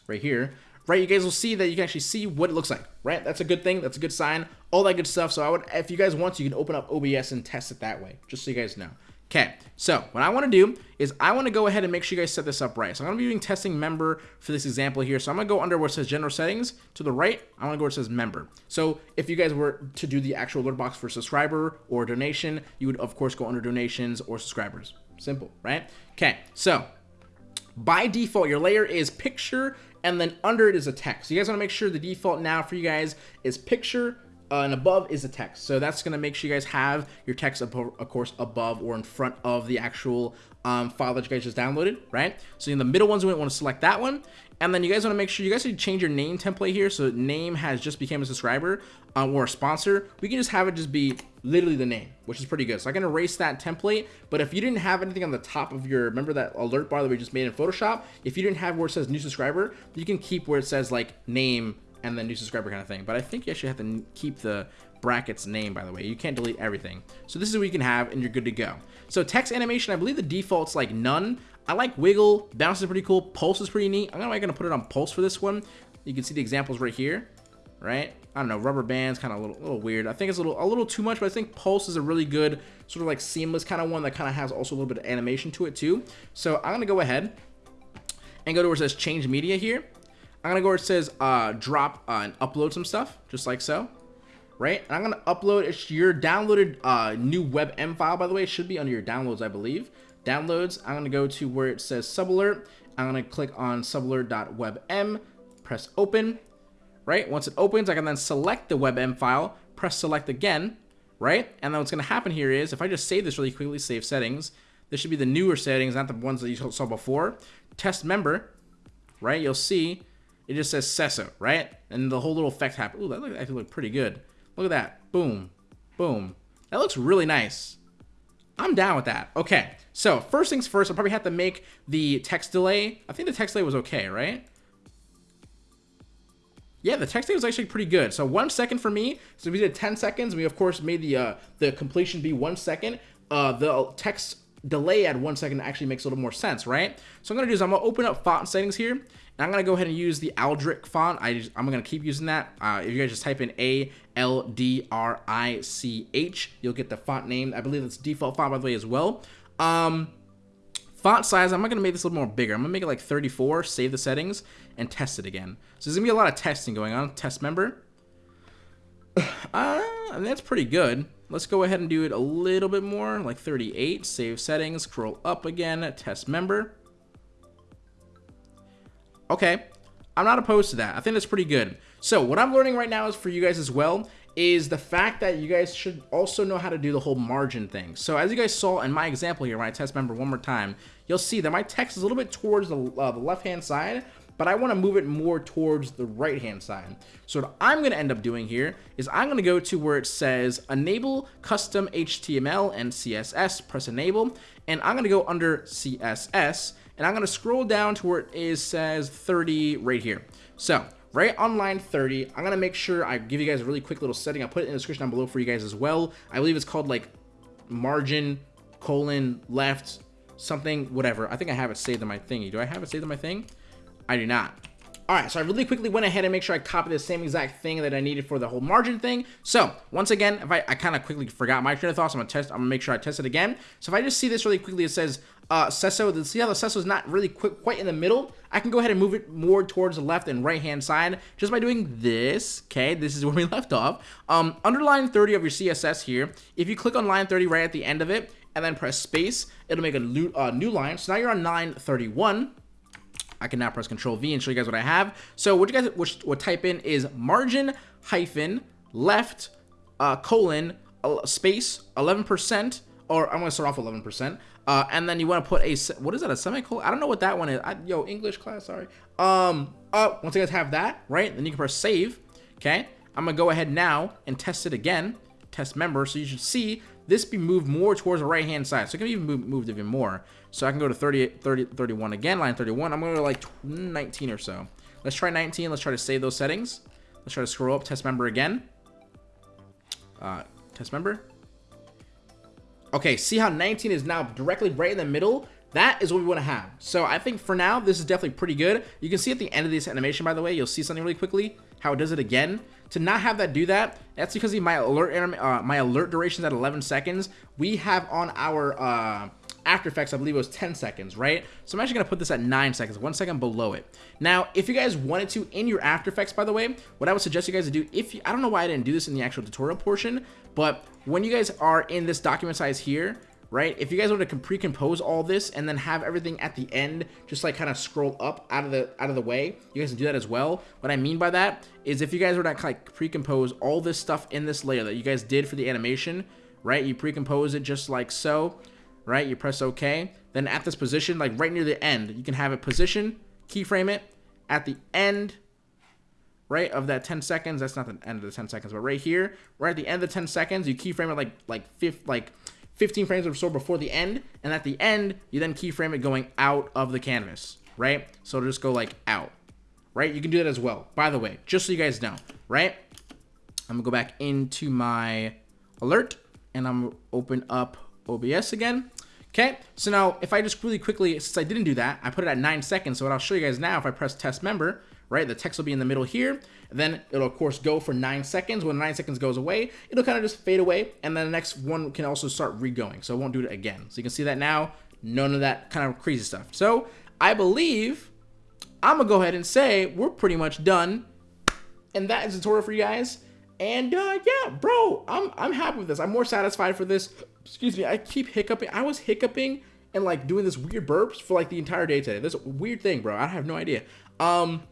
right here, right? You guys will see that you can actually see what it looks like, right? That's a good thing. That's a good sign. All that good stuff. So I would, if you guys want to, you can open up OBS and test it that way, just so you guys know. Okay, so what I want to do is I want to go ahead and make sure you guys set this up right. So I'm going to be doing testing member for this example here. So I'm going to go under where it says general settings to the right. I want to go where it says member. So if you guys were to do the actual alert box for subscriber or donation, you would of course go under donations or subscribers. Simple, right? Okay, so by default, your layer is picture, and then under it is a text. So you guys want to make sure the default now for you guys is picture, uh, and above is the text. So that's going to make sure you guys have your text, of course, above or in front of the actual um, file that you guys just downloaded, right? So in the middle ones, we want to select that one. And then you guys want to make sure you guys to change your name template here. So name has just became a subscriber um, or a sponsor. We can just have it just be literally the name, which is pretty good. So I can erase that template. But if you didn't have anything on the top of your, remember that alert bar that we just made in Photoshop? If you didn't have where it says new subscriber, you can keep where it says like name and then new subscriber kind of thing. But I think you actually have to keep the brackets name, by the way. You can't delete everything. So this is what you can have, and you're good to go. So text animation, I believe the default's like none. I like wiggle, bounce is pretty cool, pulse is pretty neat. I'm gonna, gonna put it on pulse for this one. You can see the examples right here, right? I don't know, rubber bands, kind of a little, little weird. I think it's a little, a little too much, but I think pulse is a really good, sort of like seamless kind of one that kind of has also a little bit of animation to it too. So I'm gonna go ahead and go to where it says change media here. I'm gonna go where it says uh, drop uh, and upload some stuff, just like so right? And I'm gonna upload it's your downloaded uh, new WebM file, by the way. It should be under your downloads, I believe. Downloads, I'm gonna go to where it says subalert. I'm gonna click on subalert.webm, press open, right? Once it opens, I can then select the WebM file, press select again, right? And then what's gonna happen here is, if I just save this really quickly, save settings, this should be the newer settings, not the ones that you saw before. Test member, right? You'll see it just says Sesso, right? And the whole little effect happens. Ooh, that actually look pretty good. Look at that. Boom. Boom. That looks really nice. I'm down with that. Okay, so first things first, I'll probably have to make the text delay. I think the text delay was okay, right? Yeah, the text delay was actually pretty good. So one second for me. So we did 10 seconds. We of course made the uh, the completion be one second. Uh, the text delay at one second actually makes a little more sense, right? So I'm gonna do is I'm gonna open up font settings here, I'm going to go ahead and use the Aldrich font. I just, I'm going to keep using that. Uh, if you guys just type in A-L-D-R-I-C-H, you'll get the font name. I believe it's default font, by the way, as well. Um, font size, I'm not going to make this a little more bigger. I'm going to make it like 34, save the settings, and test it again. So there's going to be a lot of testing going on. Test member. [SIGHS] Uh, that's pretty good. Let's go ahead and do it a little bit more, like 38. Save settings, scroll up again, test member. Okay, I'm not opposed to that. I think that's pretty good. So what I'm learning right now is for you guys as well is the fact that you guys should also know how to do the whole margin thing. So as you guys saw in my example here, when I test member one more time, you'll see that my text is a little bit towards the, uh, the left-hand side, but I want to move it more towards the right-hand side. So what I'm going to end up doing here is I'm going to go to where it says enable custom HTML and CSS, press enable, and I'm going to go under CSS, and I'm going to scroll down to where it is says 30 right here. So right on line 30, I'm going to make sure I give you guys a really quick little setting. I'll put it in the description down below for you guys as well. I believe it's called like margin colon left something whatever. I think I have it saved in my thingy. Do I have it saved in my thing? I do not. All right, so I really quickly went ahead and make sure I copied the same exact thing that I needed for the whole margin thing. So once again, if I, I kind of quickly forgot my train of thoughts, I'm gonna test, I'm gonna make sure I test it again. So if I just see this really quickly, it says uh, Sesso, see how the Sesso is not really quick, quite in the middle? I can go ahead and move it more towards the left and right hand side just by doing this, okay? This is [LAUGHS] where we left off. Um, under line 30 of your CSS here, if you click on line 30 right at the end of it, and then press space, it'll make a new, uh, new line. So now you're on line 31. I can now press Control V and show you guys what I have. So what you guys would, type in is margin hyphen left uh, colon uh, space 11%, or I'm to start off 11%, uh, and then you want to put a, what is that, a semicolon? I don't know what that one is. I, yo, English class, sorry. Um, uh, once you guys have that, right, then you can press save, okay? I'm going to go ahead now and test it again, test member, so you should see this be moved more towards the right hand side. So it can even move, moved even more. So I can go to 30, 30, 31 again, line 31. I'm going to like 19 or so. Let's try 19. Let's try to save those settings. Let's try to scroll up, test member again. Uh, test member. Okay, see how 19 is now directly right in the middle? That is what we want to have. So I think for now, this is definitely pretty good. You can see at the end of this animation, by the way, you'll see something really quickly, how it does it again. To not have that do that, that's because my alert uh, my alert duration is at 11 seconds. We have on our uh, after Effects, I believe it was 10 seconds, right? So I'm actually to put this at 9 seconds, one second below it. Now, if you guys wanted to, in your After Effects, by the way, what I would suggest you guys to do, if you, I don't know why I didn't do this in the actual tutorial portion, but when you guys are in this document size here, right? If you guys want to pre-compose all this and then have everything at the end just like kind of scroll up out of the out of the way, you guys can do that as well. What I mean by that is if you guys were to like pre-compose all this stuff in this layer that you guys did for the animation, right? You pre-compose it just like so, right? You press OK. Then at this position, like right near the end, you can have it position, keyframe it at the end right, of that 10 seconds. That's not the end of the 10 seconds, but right here, right at the end of the 10 seconds, you keyframe it like like fifth like 15 frames of so before the end, and at the end, you then keyframe it going out of the canvas, right? So just go like out, right? You can do that as well. By the way, just so you guys know, right? I'm gonna go back into my alert, and I'm open up OBS again. Okay, so now if I just really quickly, since I didn't do that, I put it at nine seconds. So what I'll show you guys now, if I press test member, right? The text will be in the middle here. Then it'll of course go for nine seconds. When nine seconds goes away, it'll kind of just fade away. And then the next one can also start re-going. So it won't do it again. So you can see that now, none of that kind of crazy stuff. So I believe I'm gonna go ahead and say we're pretty much done. And that is the tutorial for you guys. And uh, yeah, bro, I'm, I'm happy with this. I'm more satisfied for this. Excuse me, I keep hiccuping. I was hiccuping and like doing this weird burps for like the entire day today. This weird thing, bro. I have no idea. Um,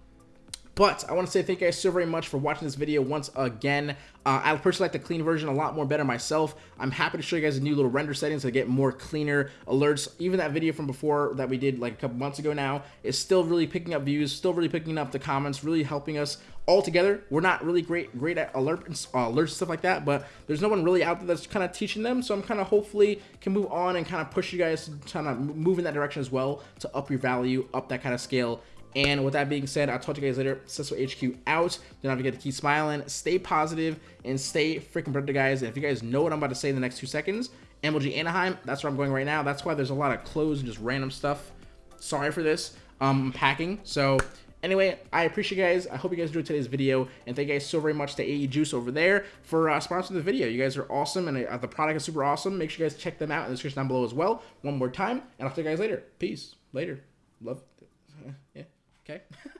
but I want to say thank you guys so very much for watching this video once again. Uh, I personally like the clean version a lot more better myself. I'm happy to show you guys a new little render settings to get more cleaner alerts. Even that video from before that we did like a couple months ago now is still really picking up views, still really picking up the comments, really helping us all together. We're not really great great at alert uh, alerts stuff like that, but there's no one really out there that's kind of teaching them. So I'm kind of hopefully can move on and kind of push you guys to kind of move in that direction as well to up your value, up that kind of scale and with that being said, I'll talk to you guys later. Cecil HQ out. Don't to to keep smiling, stay positive, and stay freaking productive, guys. And if you guys know what I'm about to say in the next two seconds, MLG Anaheim, that's where I'm going right now. That's why there's a lot of clothes and just random stuff. Sorry for this. Um, I'm packing. So anyway, I appreciate you guys. I hope you guys enjoyed today's video. And thank you guys so very much to AE Juice over there for uh, sponsoring the video. You guys are awesome, and uh, the product is super awesome. Make sure you guys check them out in the description down below as well. One more time, and I'll see you guys later. Peace. Later. Love. Okay. [LAUGHS]